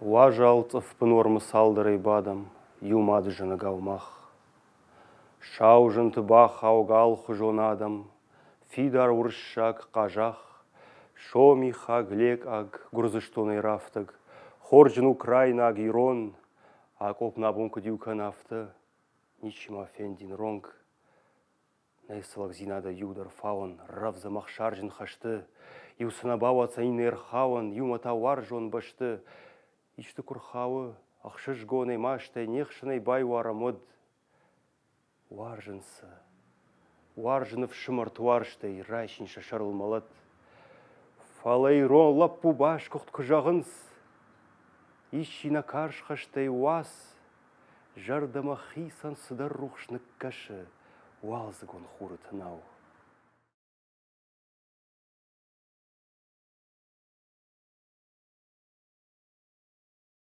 Лажалтыфпын ормы салдырый бадам, юмады жыны гаумах. Шау жынты бах аугал адам, фидар уршак қажах, шоми хаглек аг гурзыштоны рафтык, хоржын Украина аг ирон, акоп набунку дюкан афты, ничима фендин ронг. Найсылак зинада юдар фаун, равзамах шаржын хашты, юсына бауа цайнер хауан, юмата вар жон башты, ишті күрхауы, ақшыш гоны маштай, нехшынай бай варамыд. Варжынсы, варжынып шымырт варштай, райшын шашарылмалат. Фалайрон лаппу баш құқт күжағынс, ишина каршқаштай уас, жардама хисан сыдар рухшнық кашы, уалзы гон хуры тынау.